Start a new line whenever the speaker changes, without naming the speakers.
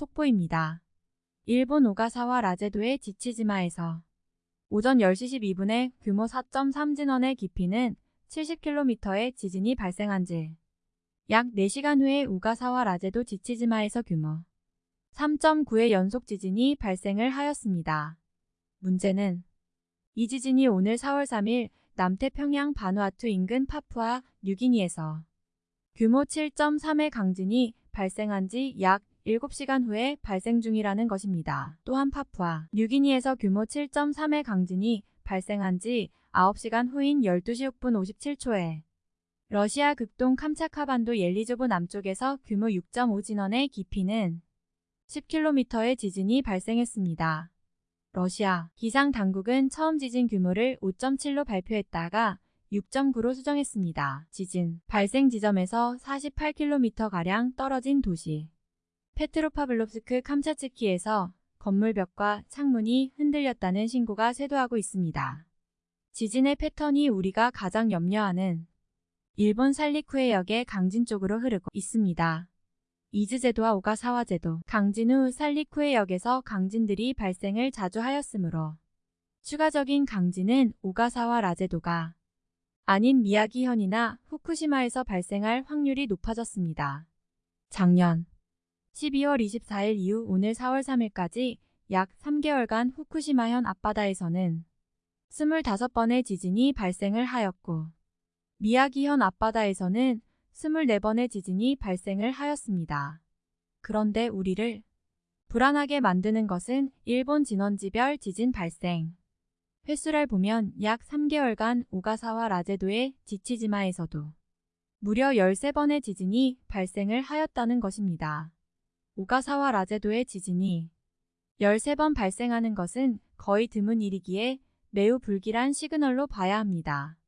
속보입니다. 일본 오가사와 라제도의 지치지마에서 오전 10시 12분에 규모 4.3 진원의 깊이는 70km의 지진이 발생한 지 약 4시간 후에 우가사와 라제도 지치지마에서 규모 3.9의 연속 지진이 발생을 하였습니다. 문제는 이 지진이 오늘 4월 3일 남태평양 바누아투 인근 파푸아 뉴기니에서 규모 7.3의 강진이 발생한 지 약 7시간 후에 발생 중이라는 것입니다. 또한 파푸아 뉴기니에서 규모 7.3의 강진이 발생한 지 9시간 후인 12시 6분 57초에 러시아 극동 캄차카반도 옐리조브 남쪽에서 규모 6.5 진원의 깊이는 10km의 지진이 발생했습니다. 러시아 기상 당국은 처음 지진 규모를 5.7로 발표했다가 6.9로 수정했습니다. 지진 발생 지점에서 48km가량 떨어진 도시 페트로파블롭스크 캄차츠키에서 건물벽과 창문이 흔들렸다는 신고가 쇄도하고 있습니다. 지진의 패턴이 우리가 가장 염려하는 일본 살리쿠의 역의 강진 쪽으로 흐르고 있습니다. 이즈제도와 오가사와 제도, 강진 후 살리쿠의 역에서 강진들이 발생을 자주 하였으므로 추가적인 강진은 오가사와 라제도가 아닌 미야기현이나 후쿠시마에서 발생할 확률이 높아졌습니다. 작년 12월 24일 이후 오늘 4월 3일까지 약 3개월간 후쿠시마현 앞바다에서는 25번의 지진이 발생을 하였고 미야기현 앞바다에서는 24번의 지진이 발생을 하였습니다. 그런데 우리를 불안하게 만드는 것은 일본 진원지별 지진 발생 횟수를 보면 약 3개월간 오가사와 라제도의 지치지마에서도 무려 13번의 지진이 발생을 하였다는 것입니다. 오가사와 라제도의 지진이 13번 발생하는 것은 거의 드문 일이기에 매우 불길한 시그널로 봐야 합니다.